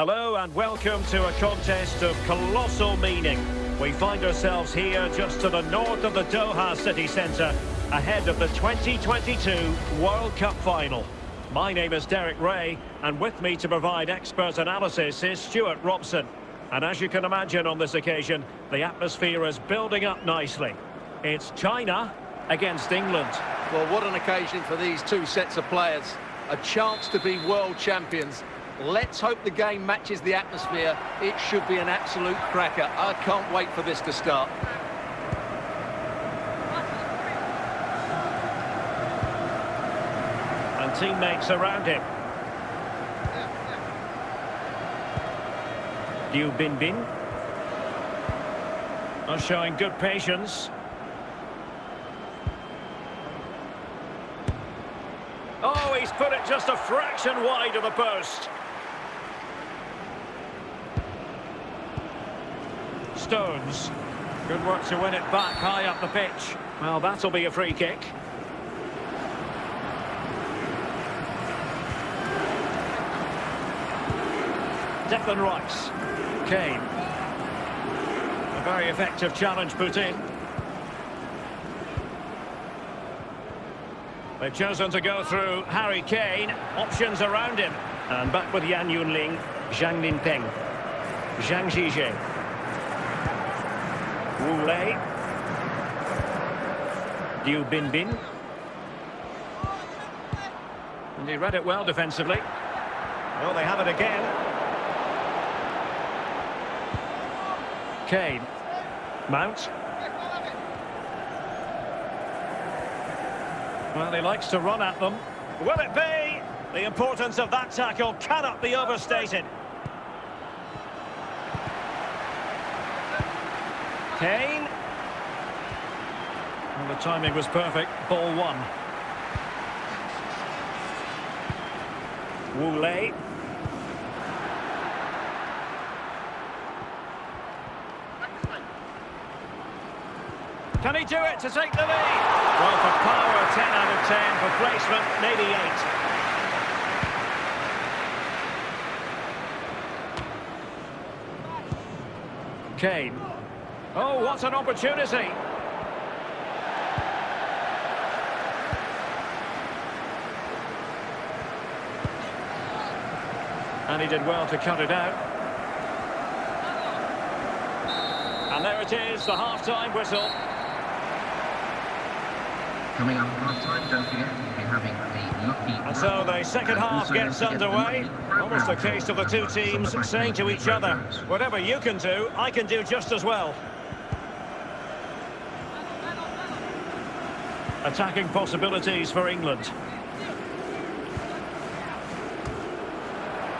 Hello and welcome to a contest of colossal meaning. We find ourselves here just to the north of the Doha city centre, ahead of the 2022 World Cup final. My name is Derek Rae, and with me to provide expert analysis is Stewart Robson. And as you can imagine on this occasion, the atmosphere is building up nicely. It's China against England. Well, what an occasion for these two sets of players. A chance to be world champions Let's hope the game matches the atmosphere. It should be an absolute cracker. I can't wait for this to start. And teammates around him. Liu Binbin. Are showing good patience. Oh, he's put it just a fraction wide of the post. Stones. Good work to win it back high up the pitch. Well, that'll be a free kick. Declan Rice. Kane. A very effective challenge put in. They've chosen to go through Harry Kane. Options around him. And back with Yan Junling, Zhang Linpeng, Zhang Zhizhe. Wu Lei. Liu Binbin. And he read it well defensively. Well, they have it again. Kane. Mount. Well, he likes to run at them. Will it be? The importance of that tackle cannot be overstated. Kane. And the timing was perfect. Ball one. Lei. Can he do it to take the lead? Well, for power, 10 out of 10. For placement, maybe 8. Kane. Oh, what an opportunity. And he did well to cut it out. And there it is, the half-time whistle. Coming up half-time, don't forget, we'll be having the lucky... And so the second half gets underway. Almost a case of the two teams saying to each other, whatever you can do, I can do just as well. Attacking possibilities for England.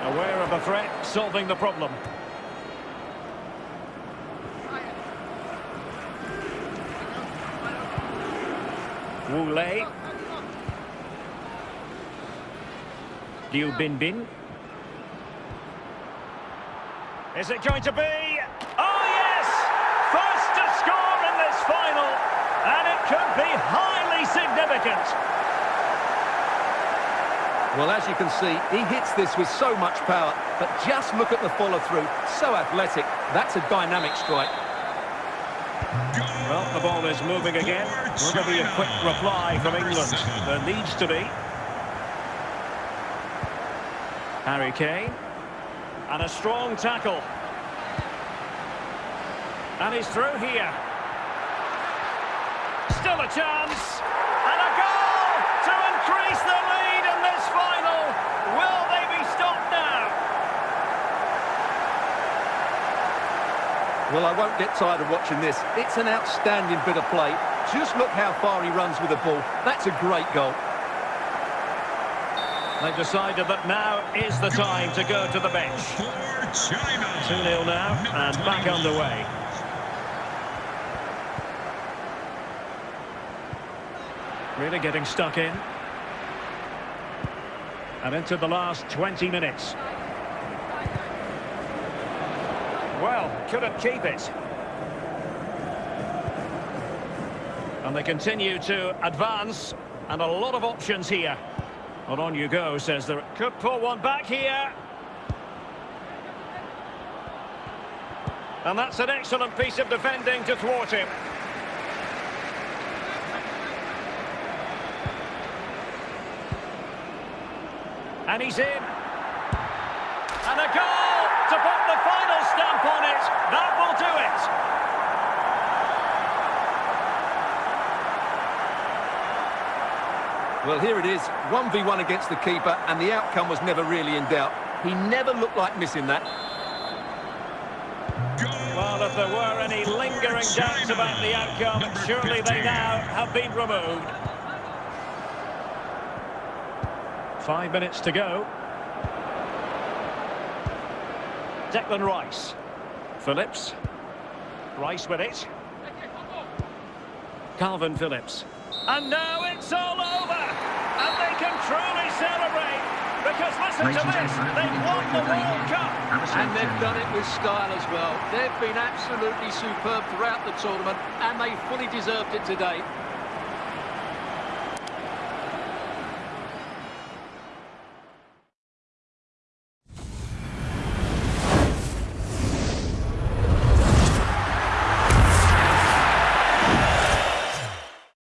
Aware of the threat, solving the problem. Wu Lei. Liu Binbin. Is it going to be? Oh, yes! First to score in this final. And it could be highly significant. Well, as you can see, he hits this with so much power, but just look at the follow-through. So athletic. That's a dynamic strike. Well, the ball is moving again. Will there be a quick reply from England? There needs to be. Harry Kane. And a strong tackle. And he's through here. Still a chance. And a goal to increase the lead in this final. Will they be stopped now? Well, I won't get tired of watching this. It's an outstanding bit of play. Just look how far he runs with the ball. That's a great goal. They've decided that now is the time to go to the bench. 2-0 now, and back underway. Really getting stuck in. And into the last 20 minutes. Well, couldn't keep it. And they continue to advance, and a lot of options here. Well, on you go, says there. Could pull one back here. And that's an excellent piece of defending to thwart him. And he's in. And a goal to put the final stamp on it. That will do it. Well, here it is, 1v1 against the keeper, and the outcome was never really in doubt. He never looked like missing that. Well, if there were any lingering doubts about the outcome, surely they now have been removed. Five minutes to go. Declan Rice. Phillips. Rice with it. Kalvin Phillips. And now it's all over! And they can truly celebrate! Because listen Ladies to this, they've won the World the Cup! And they've done it with style as well. They've been absolutely superb throughout the tournament, and they fully deserved it today.